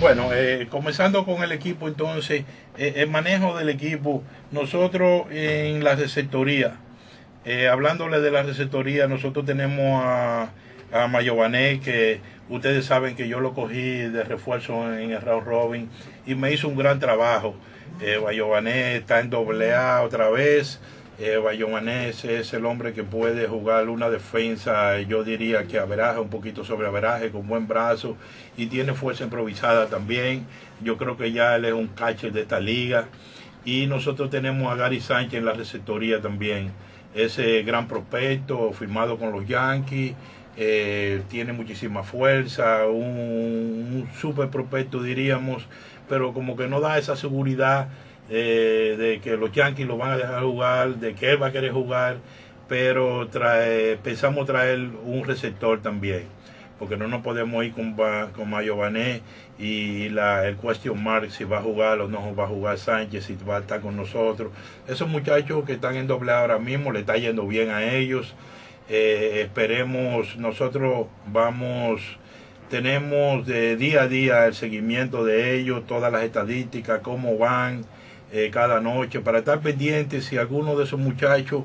Bueno, eh, comenzando con el equipo entonces, eh, el manejo del equipo, nosotros en la receptoría, eh, hablándole de la receptoría, nosotros tenemos a, a Mayované, que ustedes saben que yo lo cogí de refuerzo en el round robin y me hizo un gran trabajo. Eh, Mayované está en doble A otra vez. Eh, es el hombre que puede jugar una defensa, yo diría que averaje, un poquito sobre averaje, con buen brazo y tiene fuerza improvisada también. Yo creo que ya él es un catcher de esta liga. Y nosotros tenemos a Gary Sánchez en la receptoría también. Ese gran prospecto firmado con los Yankees. Eh, tiene muchísima fuerza, un, un super prospecto diríamos, pero como que no da esa seguridad eh, de que los Yankees lo van a dejar jugar, de que él va a querer jugar, pero trae, pensamos traer un receptor también, porque no nos podemos ir con, con Mayo Bané y la, el question mark si va a jugar o no va a jugar Sánchez, si va a estar con nosotros. Esos muchachos que están en doble ahora mismo, le está yendo bien a ellos. Eh, esperemos, nosotros vamos tenemos de día a día el seguimiento de ellos, todas las estadísticas, cómo van, eh, cada noche, para estar pendientes si alguno de esos muchachos,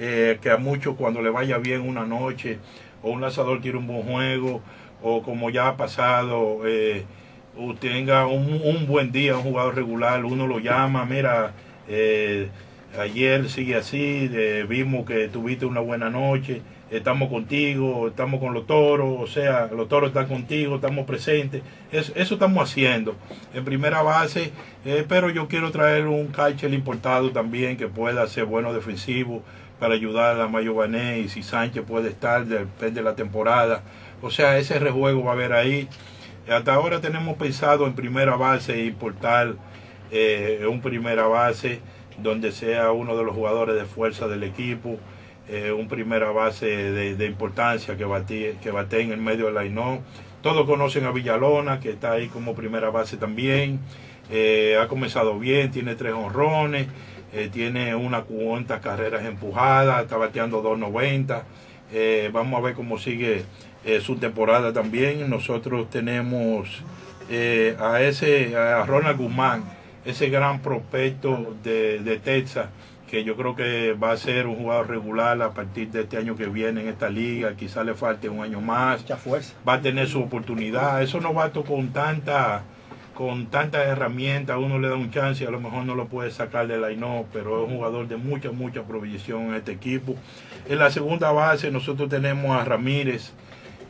eh, que a muchos cuando le vaya bien una noche, o un lanzador tiene un buen juego, o como ya ha pasado, eh, tenga un, un, buen día, un jugador regular, uno lo llama, mira, ayer sigue así, vimos que tuviste una buena noche, estamos contigo, estamos con los toros, o sea, los toros están contigo, estamos presentes. Eso, estamos haciendo en primera base, eh, pero yo quiero traer un catcher importado también que pueda ser bueno defensivo para ayudar a Mayo Bané y si Sánchez puede estar, depende de la temporada. O sea, ese rejuego va a haber ahí. Hasta ahora tenemos pensado en primera base importar eh, un primera base donde sea uno de los jugadores de fuerza del equipo eh, un primera base de, importancia que bate, que en el medio del line Todos conocen a Villalona, que está ahí como primera base también. Eh, ha comenzado bien, tiene tres honrones, eh, tiene una cuantas carreras empujadas, está bateando 2.90. Eh, vamos a ver cómo sigue su temporada también. Nosotros tenemos a ese, a Ronald Guzmán, ese gran prospecto de, de Texas que yo creo que va a ser un jugador regular a partir de este año que viene en esta liga, quizá le falte un año más, Mucha fuerza. va a tener su oportunidad, eso no va con tanta con tantas herramientas, uno le da un chance y a lo mejor no lo puede sacar de la no, pero es un jugador de mucha, mucha provisión en este equipo. En la segunda base nosotros tenemos a Ramírez,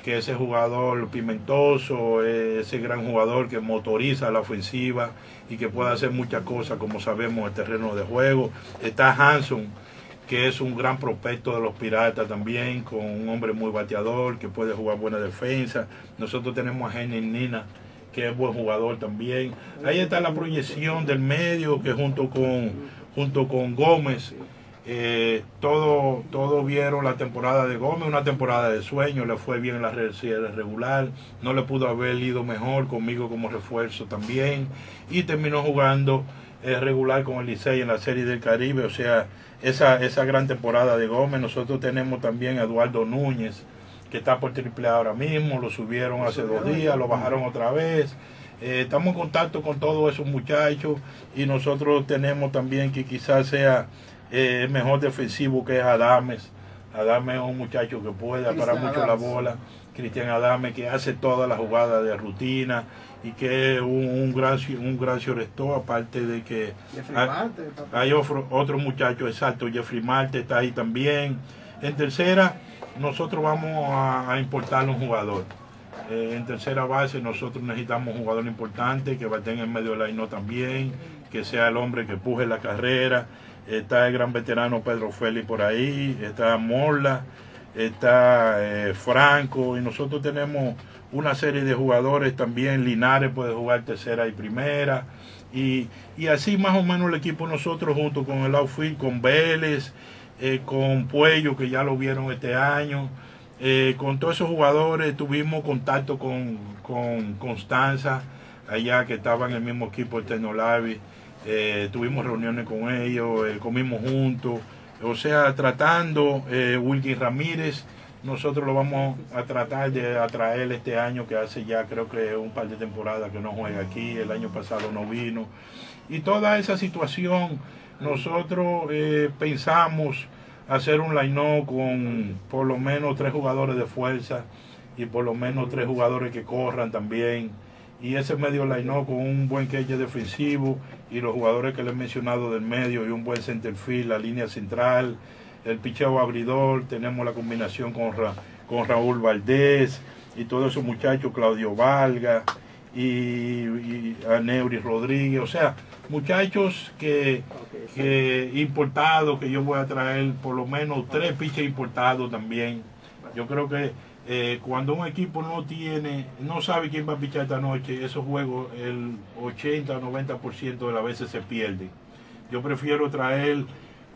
que ese jugador pimentoso, ese gran jugador que motoriza la ofensiva y que puede hacer muchas cosas, como sabemos, en el terreno de juego. Está Hanson, que es un gran prospecto de los Piratas también, con un hombre muy bateador, que puede jugar buena defensa. Nosotros tenemos a Henry Nina, que es buen jugador también. Ahí está la proyección del medio, que junto con, junto con Gómez, eh, todo, todo vieron la temporada de Gómez, una temporada de sueño, le fue bien en la regular, no le pudo haber ido mejor conmigo como refuerzo también, y terminó jugando eh, regular con el Licey en la serie del Caribe, o sea, esa, esa gran temporada de Gómez. Nosotros tenemos también a Eduardo Núñez, que está por triple ahora mismo, lo subieron hace dos días, lo bajaron otra vez. Eh, estamos en contacto con todos esos muchachos y nosotros tenemos también que quizás sea eh, mejor defensivo que es Adames. Adames es un muchacho que puede parar mucho Adams. la bola. Cristian Adames que hace toda la jugada de rutina y que es un, un gran un gran aparte de que hay, hay otro, otro, muchacho exacto, Jeffrey Marte está ahí también. En tercera, nosotros vamos a, a importar un jugador. Eh, en tercera base nosotros necesitamos un jugador importante que bate en el medio del line también, que sea el hombre que empuje la carrera está el gran veterano Pedro Félix por ahí, está Morla, está eh, Franco, y nosotros tenemos una serie de jugadores también, Linares puede jugar tercera y primera, y, y así más o menos el equipo. Nosotros junto con el outfield, con Vélez, eh, con Puello, que ya lo vieron este año, eh, con todos esos jugadores tuvimos contacto con, con Constanza, allá que estaba en el mismo equipo el Tecnolavi, eh, tuvimos reuniones con ellos, eh, comimos juntos, o sea, tratando, eh, Wilkin Ramírez, nosotros lo vamos a tratar de atraer este año, que hace ya creo que un par de temporadas que no juega aquí, el año pasado no vino, y toda esa situación, nosotros pensamos hacer un line con por lo menos tres jugadores de fuerza y por lo menos tres jugadores que corran también y ese medio line con un buen queche defensivo y los jugadores que les he mencionado del medio y un buen centerfield, la línea central, el picheo abridor, tenemos la combinación con, con Raúl Valdés y todos esos muchachos, Claudio Valga y, y Neuri Rodríguez, o sea, muchachos que, que importados, que yo voy a traer por lo menos tres piches importados también. Yo creo que eh, cuando un equipo no tiene, no sabe quién va a pichar esta noche, esos juegos el 80 o 90% de las veces se pierden. Yo prefiero traer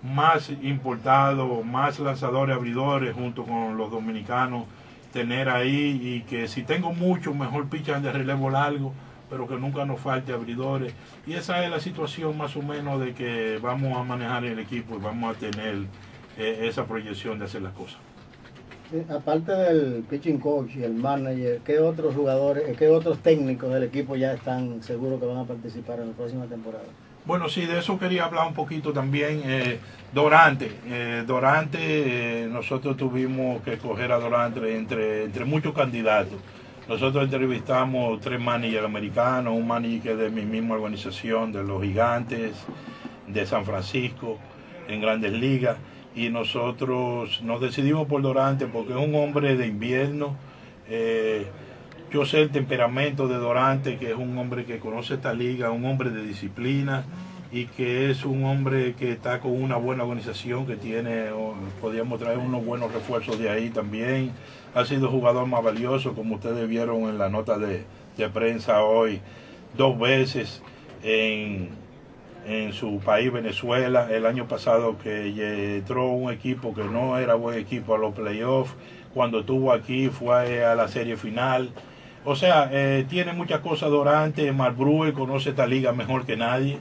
más importados, más lanzadores abridores junto con los dominicanos, tener ahí y que si tengo mucho, mejor pichan de relevo largo, pero que nunca nos falte abridores. Y esa es la situación más o menos de que vamos a manejar el equipo y vamos a tener eh, esa proyección de hacer las cosas aparte del pitching coach y el manager, ¿qué otros jugadores, qué otros técnicos del equipo ya están seguros que van a participar en la próxima temporada? Bueno, sí, de eso quería hablar un poquito también. Eh, Dorante, eh, Dorante, eh, nosotros tuvimos que escoger a Dorante entre, entre muchos candidatos. Nosotros entrevistamos tres managers americanos, un manager que es de mi misma organización, de los gigantes, de San Francisco, en grandes ligas y nosotros nos decidimos por Dorante porque es un hombre de invierno. Eh, yo sé el temperamento de Dorante, que es un hombre que conoce esta liga, un hombre de disciplina y que es un hombre que está con una buena organización, que tiene, podríamos traer unos buenos refuerzos de ahí también. Ha sido jugador más valioso, como ustedes vieron en la nota de, de prensa hoy, dos veces en, en su país, Venezuela, el año pasado que entró un equipo que no era buen equipo a los playoffs, cuando estuvo aquí fue a la serie final. O sea, eh, tiene muchas cosas Dorante, Marbrue conoce esta liga mejor que nadie.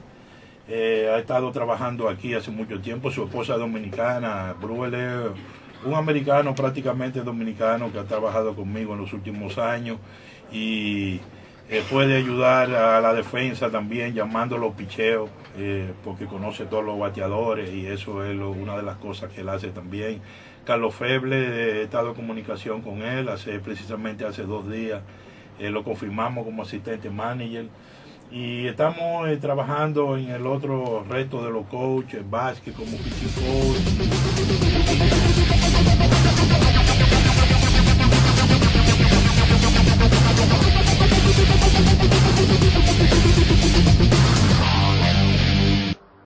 Eh, ha estado trabajando aquí hace mucho tiempo, su esposa dominicana, Bruel es un americano prácticamente dominicano que ha trabajado conmigo en los últimos años y eh, puede ayudar a la defensa también llamando los picheos, eh, porque conoce todos los bateadores y eso es una de las cosas que él hace también. Carlos Feble, eh, he estado en comunicación con él hace precisamente hace dos días, eh, lo confirmamos como asistente manager. Y estamos trabajando en el otro reto de los coaches, básquet como pitching coach. Thank you.